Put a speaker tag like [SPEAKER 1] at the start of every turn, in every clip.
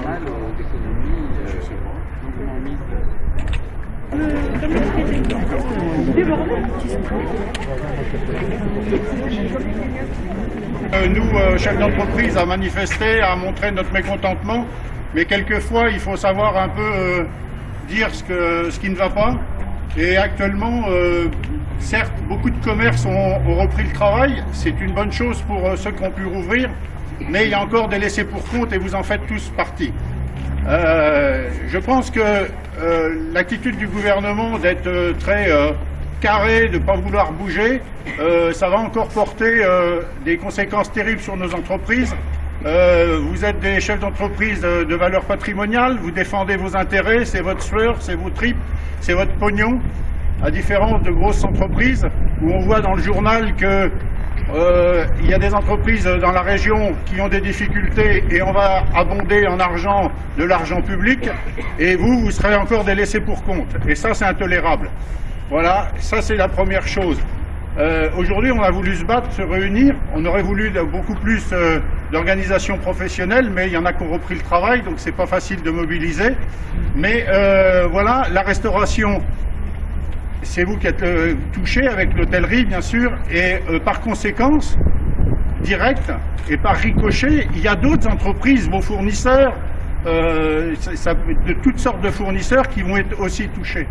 [SPEAKER 1] mises.
[SPEAKER 2] Euh, Nous, euh, chefs d'entreprise, à manifester, à montrer notre mécontentement, mais quelquefois il faut savoir un peu euh, dire ce, qui ne va pas. Et actuellement, euh, certes, beaucoup de commerces ont, repris le travail, c'est une bonne chose pour euh, ceux qui ont pu rouvrir, mais il y a encore des laissés pour compte et vous en faites tous partie. Euh, je pense que euh, l'attitude du gouvernement d'être euh, très euh, carré, de ne pas vouloir bouger, ça va encore porter des conséquences terribles sur nos entreprises. Vous êtes des chefs d'entreprise de, de valeur patrimoniale, vous défendez vos intérêts, c'est votre sueur, c'est vos tripes, c'est votre pognon, à différence de grosses entreprises où on voit dans le journal que euh, il y a des entreprises dans la région qui ont des difficultés et on va abonder en argent de l'argent public et vous, vous serez encore des laissés pour compte. Et ça, c'est intolérable. Voilà, ça c'est la première chose. Euh, Aujourd'hui, on a voulu se battre, se réunir. On aurait voulu beaucoup plus euh, d'organisations professionnelles, mais il y en a qui ont repris le travail, donc c'est pas facile de mobiliser. Mais euh, voilà, la restauration, c'est vous qui êtes euh, touché avec l'hôtellerie, bien sûr, et euh, par conséquence, direct et par ricochet, il y a d'autres entreprises, vos fournisseurs, euh, de toutes sortes de fournisseurs qui vont être aussi touchés.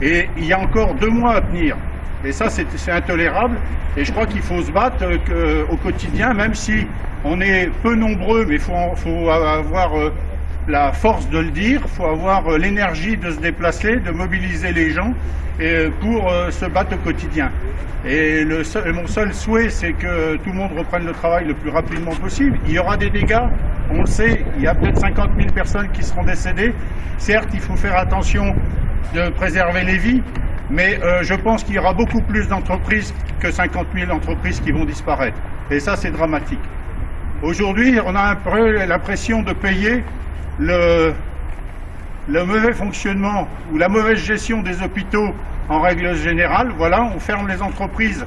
[SPEAKER 2] Et il y a encore deux mois à tenir. Et ça, c'est intolérable. Et je crois qu'il faut se battre euh, au quotidien, même si on est peu nombreux, mais il faut, avoir la force de le dire, il faut avoir euh, l'énergie de se déplacer, de mobiliser les gens euh, pour euh, se battre au quotidien. Et mon seul souhait, c'est que tout le monde reprenne le travail le plus rapidement possible. Il y aura des dégâts, on le sait, il y a peut-être 50 000 personnes qui seront décédées. Certes, il faut faire attention de préserver les vies, mais je pense qu'il y aura beaucoup plus d'entreprises que 50 000 entreprises qui vont disparaître. Et ça, c'est dramatique. Aujourd'hui, on a l'impression de payer le, le mauvais fonctionnement ou la mauvaise gestion des hôpitaux en règle générale. Voilà, on ferme les entreprises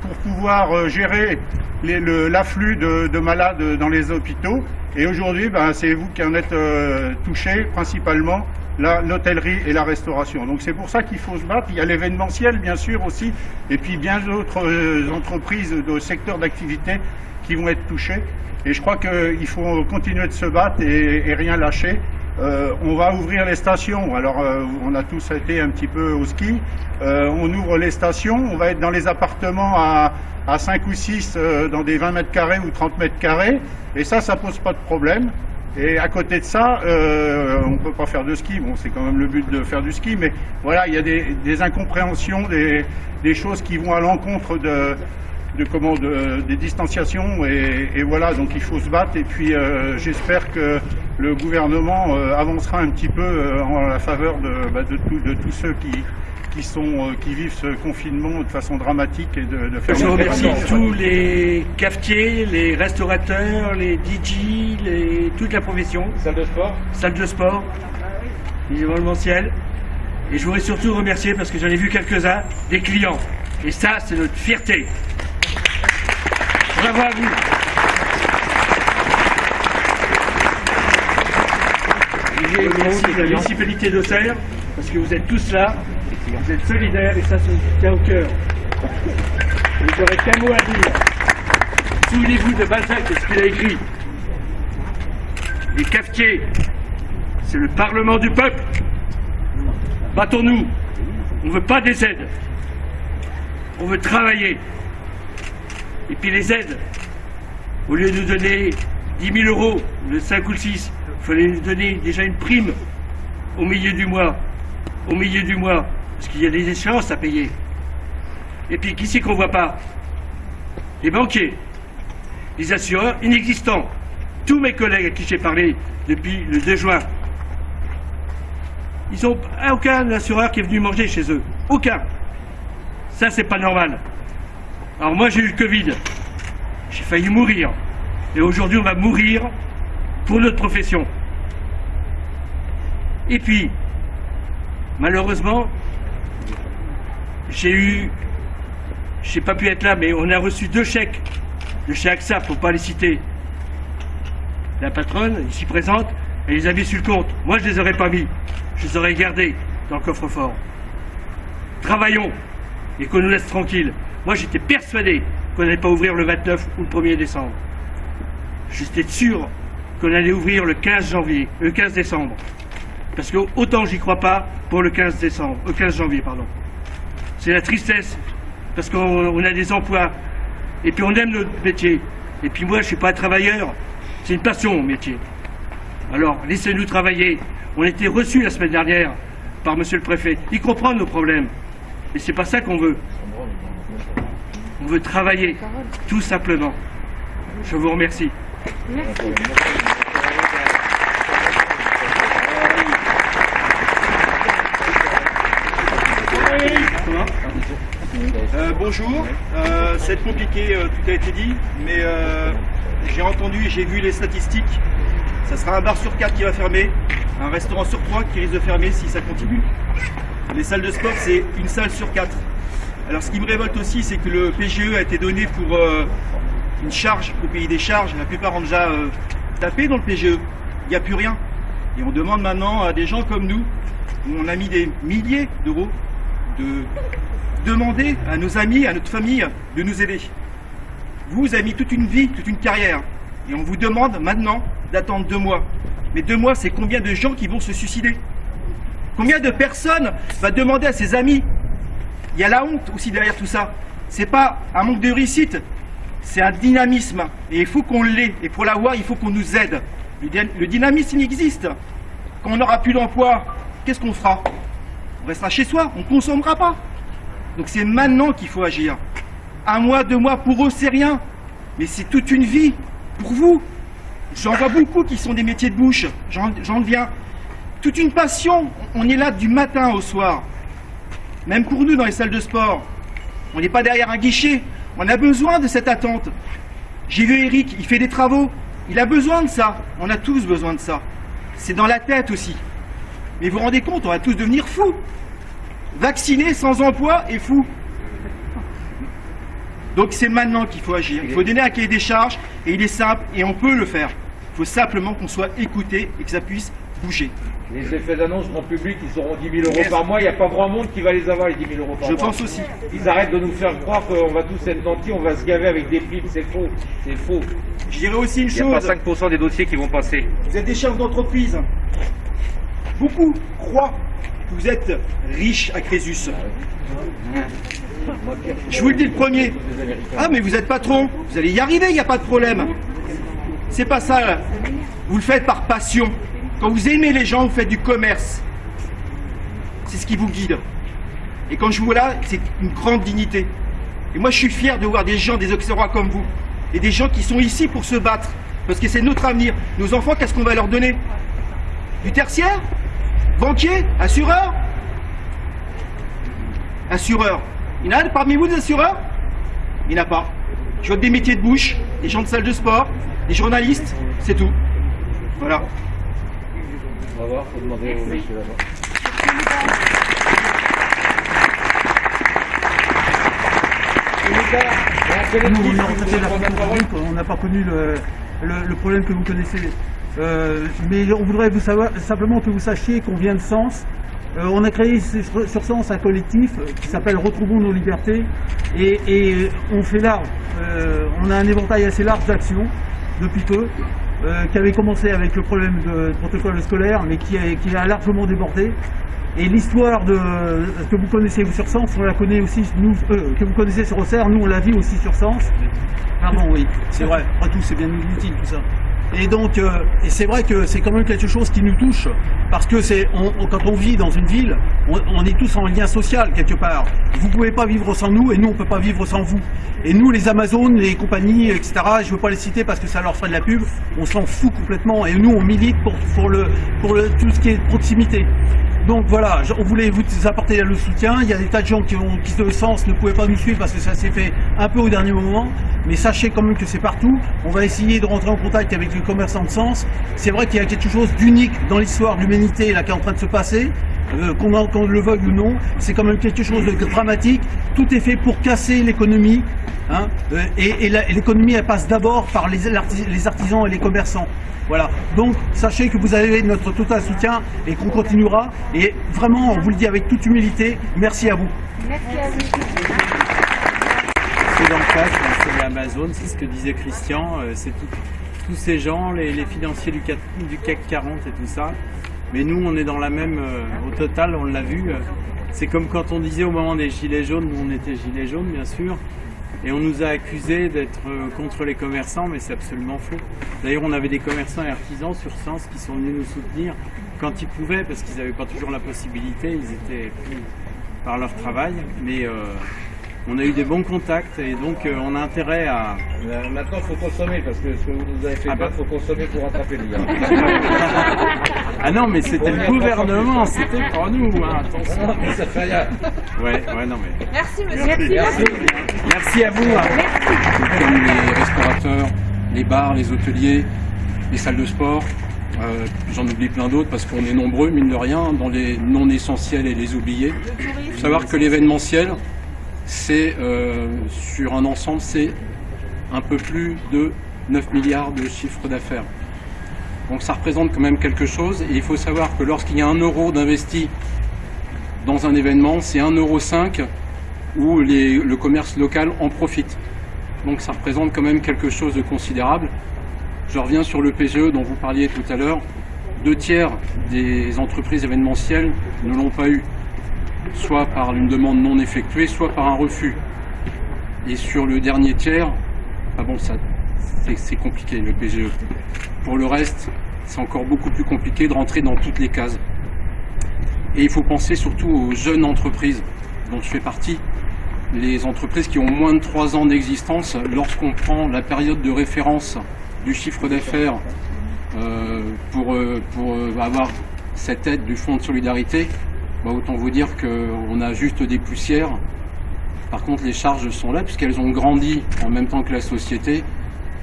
[SPEAKER 2] pour pouvoir euh, gérer l'afflux de, de malades dans les hôpitaux. Et aujourd'hui, ben, c'est vous qui en êtes euh, touchés principalement, l'hôtellerie et la restauration. Donc c'est pour ça qu'il faut se battre. Il y a l'événementiel, bien sûr, aussi, et puis bien d'autres euh, entreprises de secteurs d'activité qui vont être touchées. Et je crois qu'il faut continuer de se battre et, rien lâcher. Euh, on va ouvrir les stations. Alors, euh, on a tous été un petit peu au ski. Euh, on ouvre les stations. On va être dans les appartements à, à 5 ou 6, euh, dans des 20 mètres carrés ou 30 mètres carrés. Et ça, ça pose pas de problème. Et à côté de ça, on peut pas faire de ski. Bon, c'est quand même le but de faire du ski, mais voilà, il y a des, incompréhensions, des choses qui vont à l'encontre de, de comment de- des distanciations et, et voilà donc il faut se battre et puis euh, j'espère que le gouvernement euh, avancera un petit peu euh, en la faveur de, bah, de, tout- de tous ceux qui qui sont euh, qui vivent ce confinement de façon dramatique et de, de faire
[SPEAKER 3] Je remercie tous les cafetiers, les restaurateurs, les DJ, les, toute la profession,
[SPEAKER 1] Salle de sport
[SPEAKER 3] salle de sport, les événementiels. Et je voudrais surtout remercier, parce que j'en ai vu quelques-uns, des clients. Et ça, c'est notre fierté. Bravo à vous. Et je remercie la municipalité d'Auxerre, parce que vous êtes tous là, vous êtes solidaires, et ça, ça me tient au cœur. Et j'aurais qu'un mot à dire. Souvenez-vous de Balzac et ce qu'il a écrit. Les cafetiers, c'est le Parlement du peuple. Battons-nous. On ne veut pas des aides. On veut travailler. Et puis les aides, au lieu de nous donner 10 000 euros, le 5 ou le 6, il fallait nous donner déjà une prime au milieu du mois. Au milieu du mois. Parce qu'il y a des échéances à payer. Et puis qui c'est qu'on voit pas? Les banquiers, les assureurs inexistants. Tous mes collègues à qui j'ai parlé depuis le 2 juin, ils n'ont aucun assureur qui est venu manger chez eux. Aucun. Ça, c'est pas normal. Alors moi, j'ai eu le Covid. J'ai failli mourir. Et aujourd'hui, on va mourir pour notre profession. Et puis, malheureusement, j'ai eu, j'ai pas pu être là, mais on a reçu deux chèques de chez AXA, pour pas les citer. La patronne, ici présente, Elle les a mis sur le compte. Moi, je les aurais pas mis. Je les aurais gardés dans le coffre-fort. Travaillons et qu'on nous laisse tranquilles. Moi, j'étais persuadé qu'on n'allait pas ouvrir le 29 ou le 1er décembre. J'étais sûr qu'on allait ouvrir le 15 janvier, le 15 décembre. Parce que autant j'y crois pas pour le 15 décembre, le 15 janvier, pardon. C'est la tristesse, parce qu'on on a des emplois, et puis on aime notre métier. Et puis moi, je suis pas un travailleur, c'est une passion mon métier. Alors, laissez-nous travailler. On a été reçus la semaine dernière par monsieur le préfet. Il comprend nos problèmes. Et c'est pas ça qu'on veut. On veut travailler, tout simplement. Je vous remercie.
[SPEAKER 4] Euh, bonjour, euh, être compliqué, euh, tout a été dit, mais euh, j'ai entendu et j'ai vu les statistiques. Ça sera un bar sur quatre qui va fermer, un restaurant sur trois qui risque de fermer si ça continue. Les salles de sport, c'est une salle sur quatre. Alors ce qui me révolte aussi, c'est que le PGE a été donné pour euh, une charge au pays des charges. La plupart ont déjà euh, tapé dans le PGE. Il n'y a plus rien. Et on demande maintenant à des gens comme nous, où on a mis des milliers d'euros, de demander à nos amis, à notre famille de nous aider. Vous avez mis toute une vie, toute une carrière, et on vous demande maintenant d'attendre deux mois. Mais deux mois, c'est combien de gens qui vont se suicider? Combien de personnes va demander à ses amis Il y a la honte aussi derrière tout ça. C'est pas un manque de réussite, c'est un dynamisme. Et il faut qu'on l'ait. Et pour l'avoir, il faut qu'on nous aide. Le, dy- le dynamisme, existe. Quand on n'aura plus d'emploi, qu'est-ce qu'on fera? On restera chez soi, on ne consommera pas. Donc c'est maintenant qu'il faut agir. Un mois, deux mois, pour eux, c'est rien. Mais c'est toute une vie pour vous. J'en vois beaucoup qui sont des métiers de bouche. J'en viens. Toute une passion. On est là du matin au soir. Même pour nous dans les salles de sport. On n'est pas derrière un guichet. On a besoin de cette attente. J'ai vu Eric, il fait des travaux. Il a besoin de ça. On a tous besoin de ça. C'est dans la tête aussi. Mais vous vous rendez compte, on va tous devenir fous. Vacciné, sans emploi et fou. Donc c'est maintenant qu'il faut agir. Il faut donner un cahier des charges et il est simple et on peut le faire. Il faut simplement qu'on soit écouté et que ça puisse bouger.
[SPEAKER 5] Les effets d'annonce grand public, ils auront 10 000 euros par mois. Il n'y a pas grand monde qui va les avoir, les 10 000 euros par
[SPEAKER 4] Je
[SPEAKER 5] mois.
[SPEAKER 4] pense aussi.
[SPEAKER 5] Ils arrêtent de nous faire croire qu'on va tous être nantis, on va se gaver avec des primes. C'est faux. C'est faux.
[SPEAKER 4] Je dirais aussi une
[SPEAKER 5] Il n'y a
[SPEAKER 4] chose.
[SPEAKER 5] pas 5% des dossiers qui vont passer.
[SPEAKER 4] Vous êtes des chefs d'entreprise. Beaucoup croient que vous êtes riches à Crésus. Je vous le dis le premier. Ah, mais vous êtes patron. Vous allez y arriver, il n'y a pas de problème. C'est pas ça. là. Vous le faites par passion. Quand vous aimez les gens, vous faites du commerce. C'est ce qui vous guide. Et quand je vous vois là, c'est une grande dignité. Et moi, je suis fier de voir des gens, des Auxerrois comme vous, et des gens qui sont ici pour se battre, parce que c'est notre avenir. Nos enfants, qu'est-ce qu'on va leur donner? Du tertiaire? Banquier? Assureur? Assureur. Il y en a parmi vous des assureurs? Il n'y en a pas. Je vois des métiers de bouche, des gens de salle de sport, des journalistes, c'est tout. Voilà.
[SPEAKER 5] On va voir, faut demander au monsieur là-bas.
[SPEAKER 6] Nous, on a traité la on n'a pas connu le, le- le problème que vous connaissez. Euh, mais on voudrait vous savoir, simplement que vous sachiez qu'on vient de Sens. Euh, on a créé sur sur Sens un collectif qui s'appelle Retrouvons nos libertés et, et on fait large. Euh, on a un éventail assez large d'actions depuis peu, euh, qui avait commencé avec le problème de protocole scolaire, mais qui a, qui a largement débordé. Et l'histoire de que vous connaissez vous sur Sens, on la connaît aussi, nous, euh, que vous connaissez sur Auxerre, nous on la vit aussi sur Sens. Pardon, oui, c'est vrai. Après tout, c'est bien inutile tout ça. Et donc, euh, c'est vrai que c'est quand même quelque chose qui nous touche, parce que c'est, quand on vit dans une ville, on, est tous en lien social quelque part. Vous pouvez pas vivre sans nous, et nous on peut pas vivre sans vous. Et nous, les Amazones, les compagnies, etc. Je veux pas les citer parce que ça leur ferait de la pub. On s'en fout complètement, et nous on milite pour pour le pour le tout ce qui est proximité. Donc voilà, on voulait vous apporter le soutien. Il y a des tas de gens qui ont qui de sens ne pouvaient pas nous suivre parce que ça s'est fait un peu au dernier moment. Mais sachez quand même que c'est partout. On va essayer de rentrer en contact avec le du commerçant de Sens, c'est vrai qu'il y a quelque chose d'unique dans l'histoire de l'humanité là qui est en train de se passer. Euh, qu'on le veuille ou non, c'est quand même quelque chose de dramatique. Tout est fait pour casser l'économie. hein, euh, et l'économie, elle passe d'abord par les, artisans et les commerçants. Voilà. Donc, sachez que vous avez notre total soutien et qu'on continuera. Et vraiment, on vous le dit avec toute humilité, merci à vous.
[SPEAKER 7] C'est dans le cadre, c'est l'Amazon, c'est ce que disait Christian, euh, c'est tout- tous ces gens, les, financiers du CAC, du CAC 40 et tout ça. Mais nous, on est dans la même, euh, au total, on l'a vu. euh, c'est comme quand on disait au moment des gilets jaunes, nous on était gilets jaunes bien sûr, et on nous a accusés d'être euh, contre les commerçants, mais c'est absolument faux. D'ailleurs, on avait des commerçants et artisans sur Sens qui sont venus nous soutenir quand ils pouvaient, parce qu'ils n'avaient pas toujours la possibilité, ils étaient pris par leur travail, mais on a eu des bons contacts et donc euh, on a intérêt à...
[SPEAKER 5] Euh, Maintenant, il faut consommer, parce que ce que vous nous avez fait
[SPEAKER 7] Ah
[SPEAKER 5] faire,
[SPEAKER 7] bah.
[SPEAKER 5] il faut consommer pour rattraper le lien.
[SPEAKER 7] Ah non, mais c'était le gouvernement, c'était pas nous, hein, attention.
[SPEAKER 5] Non, mais ça fait rien.
[SPEAKER 7] Ouais, ouais, non mais...
[SPEAKER 8] Merci monsieur.
[SPEAKER 5] Merci.
[SPEAKER 7] Merci à vous. hein.
[SPEAKER 1] comme les restaurateurs, les bars, les hôteliers, les salles de sport. Euh, J'en oublie plein d'autres parce qu'on est nombreux, mine de rien, dans les non essentiels et les oubliés. Il faut savoir que l'événementiel, c'est euh, sur un ensemble, c'est un peu plus de 9 milliards de chiffre d'affaires. Donc ça représente quand même quelque chose et il faut savoir que lorsqu'il y a un euro d'investi dans un événement, c'est 1,5 euro où les- le commerce local en profite. Donc ça représente quand même quelque chose de considérable. Je reviens sur le PGE dont vous parliez tout à l'heure. Deux tiers des entreprises événementielles ne l'ont pas eu, soit par une demande non effectuée, soit par un refus. Et sur le dernier tiers, ah bon, c'est- compliqué le PGE. Pour le reste, c'est encore beaucoup plus compliqué de rentrer dans toutes les cases. Et il faut penser surtout aux jeunes entreprises dont je fais partie, les entreprises qui ont moins de 3 ans d'existence, lorsqu'on prend la période de référence du chiffre d'affaires euh, pour, euh, euh, avoir cette aide du fonds de solidarité, bah, autant vous dire qu'on a juste des poussières. Par contre, les charges sont là puisqu'elles ont grandi en même temps que la société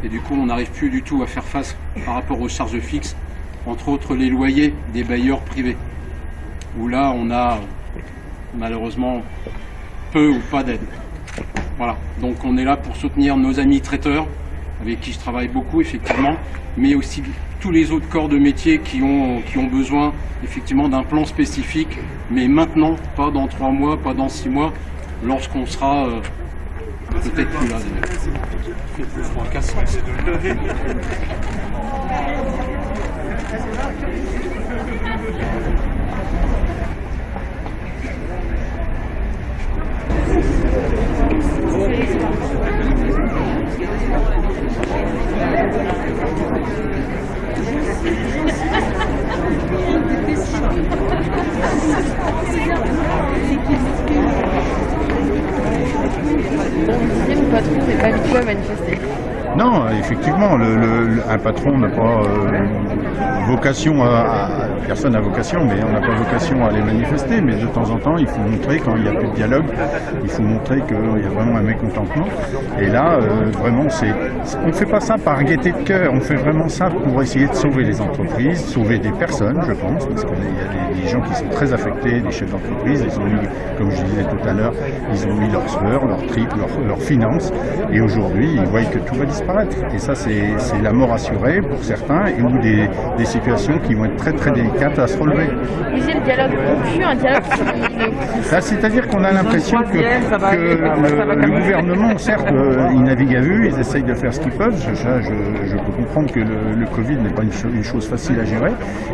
[SPEAKER 1] et du coup, on n'arrive plus du tout à faire face par rapport aux charges fixes, entre autres les loyers des bailleurs privés, où là, on a malheureusement peu ou pas d'aide. Voilà, donc on est là pour soutenir nos amis traiteurs, avec qui je travaille beaucoup effectivement, mais aussi tous les autres corps de métier qui ont, qui ont besoin effectivement d'un plan spécifique, mais maintenant, pas dans trois mois, pas dans six mois, lorsqu'on sera euh, peut-être plus là. d'ailleurs. Casse-sens.
[SPEAKER 8] Mon patron n'est pas habitué à manifester.
[SPEAKER 2] Non, effectivement, le- le- un patron n'a pas euh, vocation à- Personne n'a vocation, mais on n'a pas vocation à aller manifester. Mais de temps en temps, il faut montrer, quand il n'y a plus de dialogue, il faut montrer qu'il y a vraiment un mécontentement. Et là, euh, vraiment, c'est, on ne fait pas ça par gaieté de cœur, on fait vraiment ça pour essayer de sauver les entreprises, sauver des personnes, je pense, parce qu'il y a des, gens qui sont très affectés, des chefs d'entreprise, ils ont mis, comme je disais tout à l'heure, ils ont mis leurs sueurs, leurs tripes, leurs, leurs finances, et aujourd'hui, ils voient que tout va disparaître. Et ça, c'est, c'est la mort assurée pour certains, et ou des, des situations qui vont être très très délicates relever.
[SPEAKER 8] Vous disiez le dialogue rompu, un dialogue qui
[SPEAKER 2] c'est-à-dire qu'on a l'impression que, que le, gouvernement, certes, euh, il navigue à vue, ils essayent de faire ce qu'ils peuvent. Je, ça, je, je peux comprendre que le, le Covid n'est pas une, cho- une chose facile à gérer,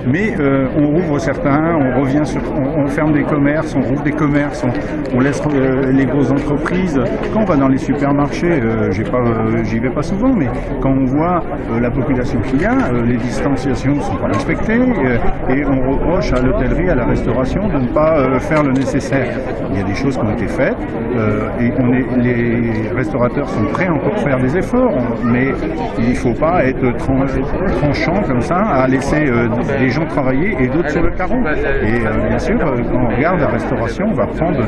[SPEAKER 2] mais euh, on rouvre certains, on revient sur, on, on ferme des commerces, on rouvre des commerces, on, on laisse euh, les grosses entreprises. Quand on va dans les supermarchés, euh, j'y vais pas souvent, mais quand on voit la population qu'il y a, les distanciations ne sont pas respectées, et on reproche à l'hôtellerie, à la restauration de ne pas euh, faire le nécessaire. Il y a des choses qui ont été faites euh, et on est, les restaurateurs sont prêts encore à faire des efforts, mais il ne faut pas être tran- tranchant comme ça à laisser euh, des gens travailler et d'autres sur le carreau. Et bien sûr, quand on regarde la restauration, on va prendre,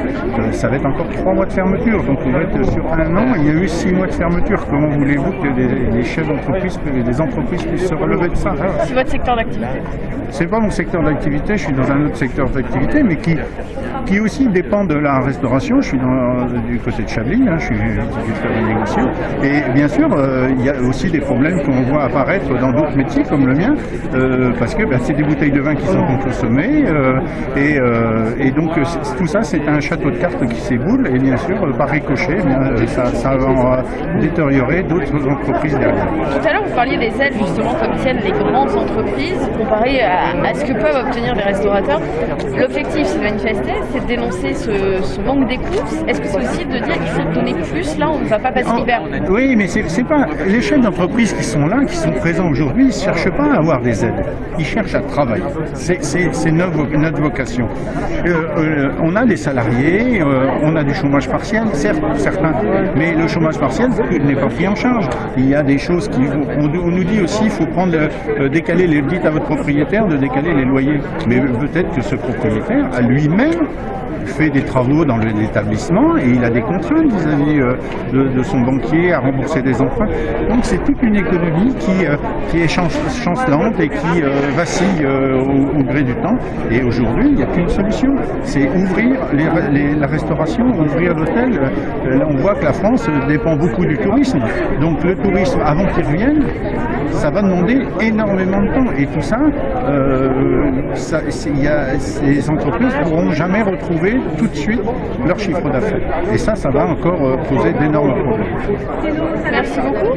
[SPEAKER 2] ça va être encore trois mois de fermeture. Donc on va être sur un an, il y a eu six mois de fermeture. Comment voulez-vous que des, des chefs d'entreprise, des entreprises puissent se relever de ça?
[SPEAKER 8] C'est votre secteur d'activité.
[SPEAKER 2] c'est pas mon secteur d'activité, je suis dans un autre secteur d'activité, mais qui, qui aussi dépend de la restauration. Je suis dans, du côté de Chablis, hein, je suis viticulteur de négociant. Et bien sûr, euh, il y a aussi des problèmes qu'on voit apparaître dans d'autres métiers comme le mien, euh, parce que bah, c'est des bouteilles de vin qui sont consommées, euh, et, et donc tout ça c'est un château de cartes qui s'éboule, et bien sûr, par ricochet, eh ça, va détériorer d'autres entreprises derrière.
[SPEAKER 8] Tout à l'heure, vous parliez des aides justement comme tiennent les grandes entreprises comparées à, ce que peuvent obtenir les restaurateurs. L'objectif, c'est de c'est de dénoncer ce, ce manque d'écoute. Est-ce que c'est aussi de dire qu'il faut donner plus Là, on ne va pas passer l'hiver.
[SPEAKER 2] Oui, mais c'est pas les chefs d'entreprise qui sont là, qui sont présents aujourd'hui, ils ne cherchent pas à avoir des aides. Ils cherchent à travailler. C'est- notre, vo- notre vocation. Euh, euh, on a des salariés, euh, on a du chômage partiel, certes, pour certains, mais le chômage partiel n'est pas pris en charge. Il y a des choses qui. On, on nous dit aussi, il faut prendre, décaler les. Dites à votre propriétaire de décaler les loyers. Mais peut-être que ce propriétaire a lui-même fait des travaux dans l'établissement et il a des contraintes vis-à-vis euh, de, son banquier à rembourser des emprunts. Donc c'est toute une économie qui, euh, qui est chan- chancelante et qui euh, vacille au, gré du temps. Et aujourd'hui, il n'y a qu'une solution, c'est ouvrir la restauration, ouvrir l'hôtel. On voit que la France dépend beaucoup du tourisme. Donc le tourisme, avant qu'il revienne, ça va demander énormément de temps. Et tout ça, euh, y a- ces entreprises ne pourront jamais retrouver tout de suite leur chiffre d'affaires. Et ça, ça va encore euh, poser d'énormes problèmes.
[SPEAKER 8] Merci beaucoup.